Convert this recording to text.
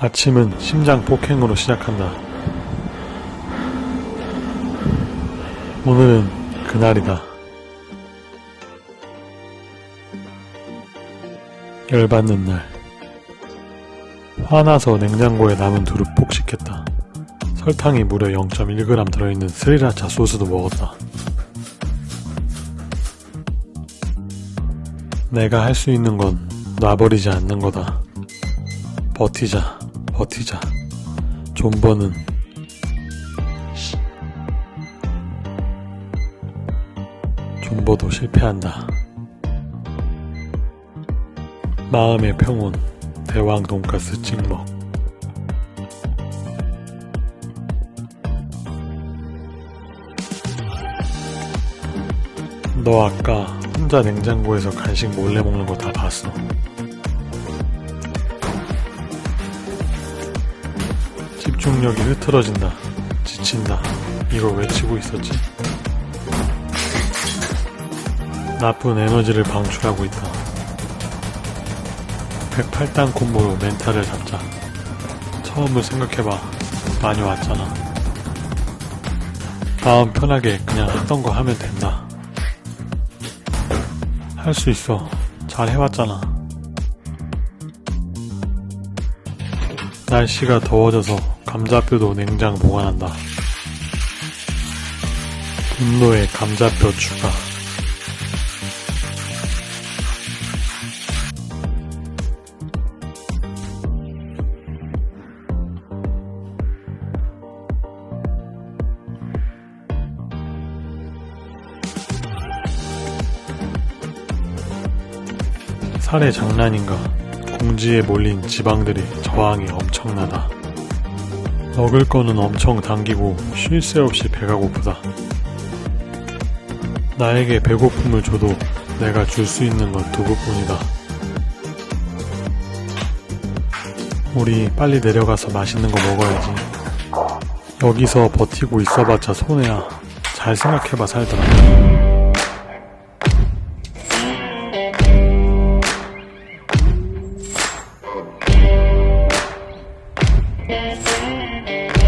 아침은 심장 폭행으로 시작한다. 오늘은 그날이다. 열받는 날. 화나서 냉장고에 남은 두릅 폭식했다. 설탕이 무려 0.1g 들어있는 스리라차 소스도 먹었다. 내가 할 수 있는 건 놔버리지 않는 거다. 버티자, 버티자. 존버는 씨. 존버도 실패한다. 마음의 평온, 대왕 돈가스 찍먹. 너 아까 혼자 냉장고에서 간식 몰래 먹는 거 다 봤어. 집중력이 흐트러진다. 지친다. 이걸 외치고 있었지. 나쁜 에너지를 방출하고 있다. 108단 콤보로 멘탈을 잡자. 처음을 생각해봐. 많이 왔잖아. 다음 편하게 그냥 했던 거 하면 된다. 할 수 있어. 잘 해왔잖아. 날씨가 더워져서 감자뼈도 냉장 보관한다. 분노의 감자뼈 추가. 살의 장난인가. 공지에 몰린 지방들의 저항이 엄청나다. 먹을 거는 엄청 당기고 쉴 새 없이 배가 고프다. 나에게 배고픔을 줘도 내가 줄 수 있는 건 두부뿐이다. 우리 빨리 내려가서 맛있는 거 먹어야지. 여기서 버티고 있어봤자 손해야. 잘 생각해봐 살더라. Thank you.